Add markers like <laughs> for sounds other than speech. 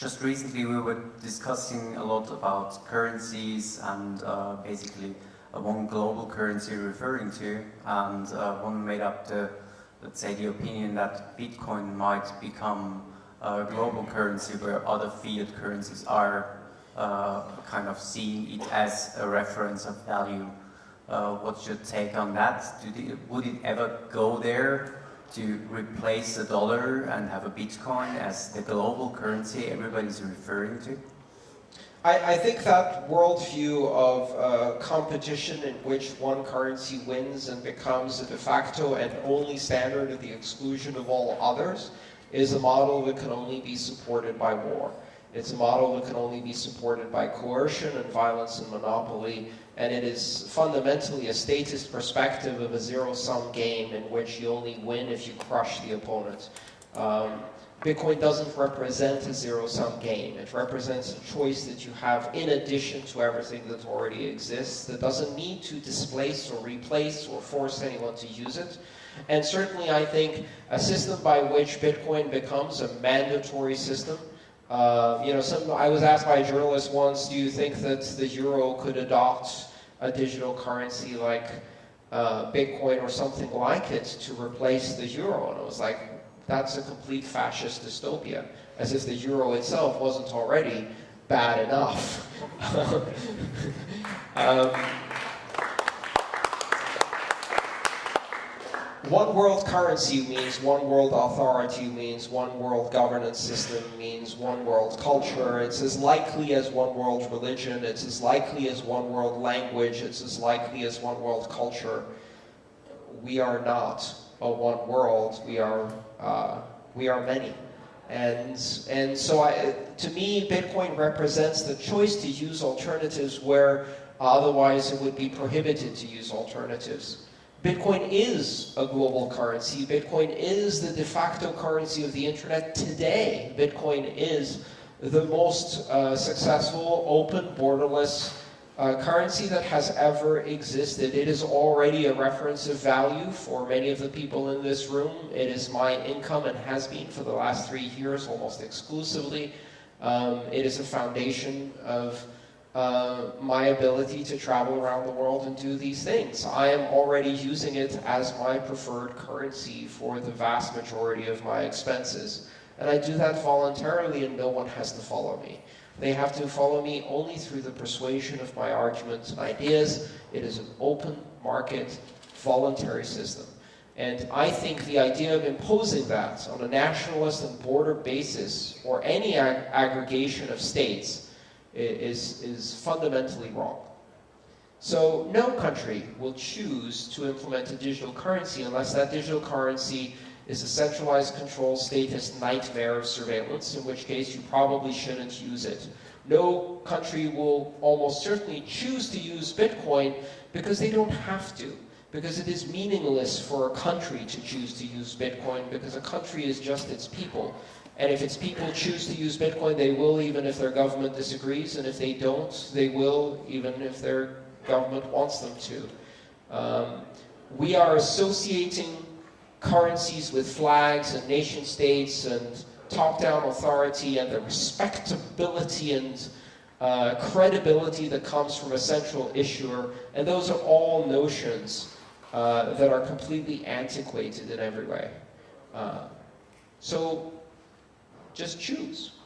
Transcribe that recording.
just recently we were discussing a lot about currencies and uh, basically uh, one global currency referring to, and uh, one made up the, let's say, the opinion that Bitcoin might become a global currency where other fiat currencies are uh, kind of seeing it as a reference of value. Uh, what's your take on that? They, would it ever go there to replace the dollar and have a Bitcoin as the global currency everybody's referring to? I, I think that worldview of uh, competition in which one currency wins and becomes a de facto and only standard at the exclusion of all others is a model that can only be supported by war. It's a model that can only be supported by coercion and violence and monopoly, and it is fundamentally a statist perspective of a zero-sum game in which you only win if you crush the opponent. Um, Bitcoin doesn't represent a zero-sum game. It represents a choice that you have in addition to everything that already exists that doesn't need to displace or replace or force anyone to use it. And certainly I think a system by which Bitcoin becomes a mandatory system uh, you know, some, I was asked by a journalist once, do you think that the euro could adopt a digital currency like uh, Bitcoin or something like it to replace the euro? And I was like, that's a complete fascist dystopia, as if the euro itself wasn't already bad enough. <laughs> um, one world currency means one world authority, means one world governance system, means one world culture. It's as likely as one world religion. It's as likely as one world language. It's as likely as one world culture. We are not a one world. We are, uh, we are many. And, and so I, to me, Bitcoin represents the choice to use alternatives where otherwise it would be prohibited to use alternatives. Bitcoin is a global currency. Bitcoin is the de facto currency of the internet today. Bitcoin is the most uh, successful, open, borderless uh, currency that has ever existed. It is already a reference of value for many of the people in this room. It is my income and has been for the last three years almost exclusively. Um, it is a foundation of uh, my ability to travel around the world and do these things. I am already using it as my preferred currency for the vast majority of my expenses. And I do that voluntarily and no one has to follow me. They have to follow me only through the persuasion of my arguments and ideas. It is an open market, voluntary system. And I think the idea of imposing that on a nationalist and border basis or any ag aggregation of states is, is fundamentally wrong. So no country will choose to implement a digital currency unless that digital currency is a centralized control statist nightmare of surveillance, in which case you probably shouldn't use it. No country will almost certainly choose to use Bitcoin because they don't have to. Because it is meaningless for a country to choose to use Bitcoin because a country is just its people. And if its people choose to use Bitcoin, they will even if their government disagrees. And if they don't, they will even if their government wants them to. Um, we are associating currencies with flags and nation states and top-down authority and the respectability and uh, credibility that comes from a central issuer. And those are all notions uh, that are completely antiquated in every way. Uh, so just choose.